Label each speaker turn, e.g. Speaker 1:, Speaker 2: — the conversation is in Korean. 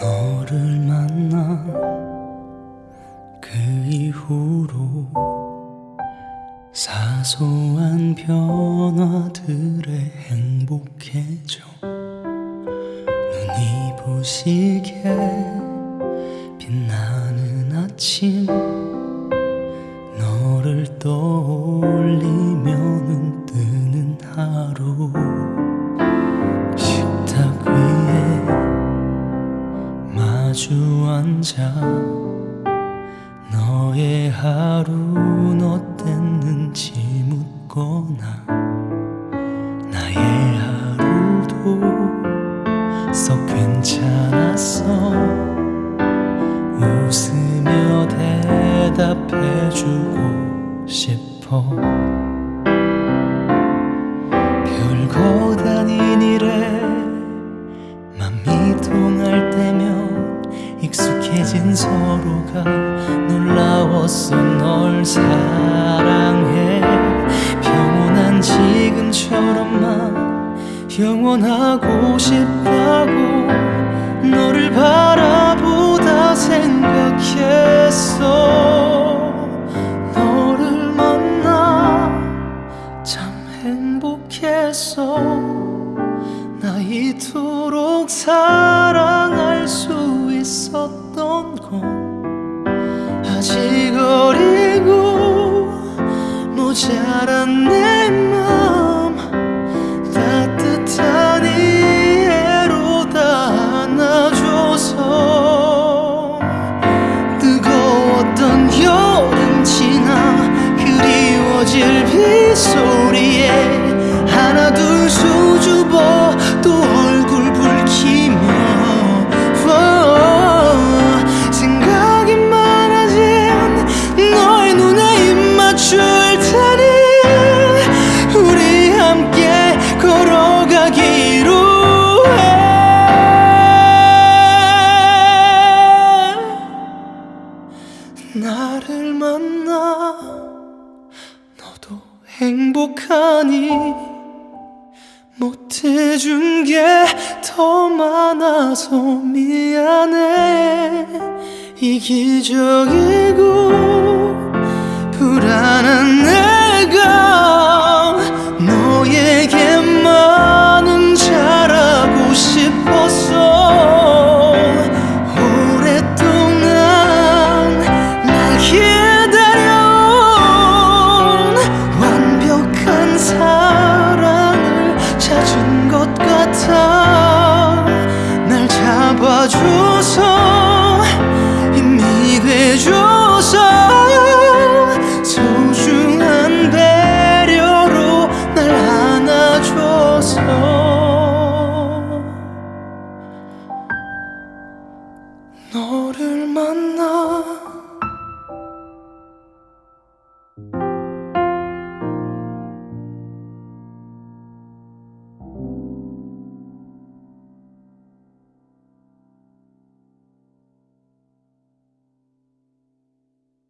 Speaker 1: 너를 만나 그 이후로 사소한 변화들에 행복해져 눈이 부시게 빛나는 아침 너를 떠 마주 앉아 너의 하루는 어땠는지 묻거나 나의 하루도 썩 괜찮았어. 웃으며 대답해주고 싶어 놀라웠어 널 사랑해. 평온한 지금처럼만 영원하고 싶다고 너를 바라보다 생각했어. 너를 만나 참 행복했어 나 이토록 사랑할 수 자란 내맘 따뜻한 이해로 다 안아줘서 뜨거웠던 여름 지나 그리워질 빗소리에 하나 둘 수줍어 또 나를 만나 너도 행복하니 못해준 게 더 많아서 미안해. 이기적이고 불안한 내 잡아줘서. 힘이 돼줘서. 소중한 배려로 날 안아줘서. 너를 만나